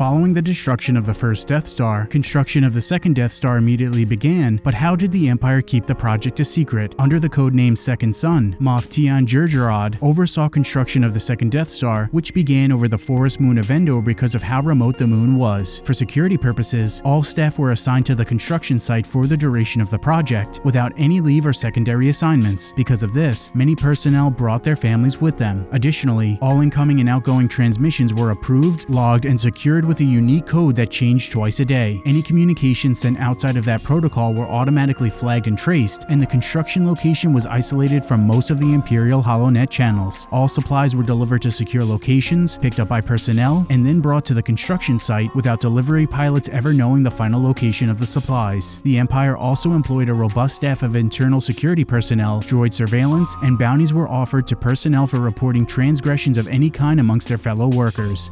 Following the destruction of the first Death Star, construction of the second Death Star immediately began, but how did the Empire keep the project a secret? Under the codename Second Son, Moff Tiaan Jerjerrod oversaw construction of the second Death Star, which began over the forest moon of Endor because of how remote the moon was. For security purposes, all staff were assigned to the construction site for the duration of the project, without any leave or secondary assignments. Because of this, many personnel brought their families with them. Additionally, all incoming and outgoing transmissions were approved, logged, and secured with a unique code that changed twice a day. Any communications sent outside of that protocol were automatically flagged and traced, and the construction location was isolated from most of the Imperial HoloNet channels. All supplies were delivered to secure locations, picked up by personnel, and then brought to the construction site without delivery pilots ever knowing the final location of the supplies. The Empire also employed a robust staff of internal security personnel, droid surveillance, and bounties were offered to personnel for reporting transgressions of any kind amongst their fellow workers.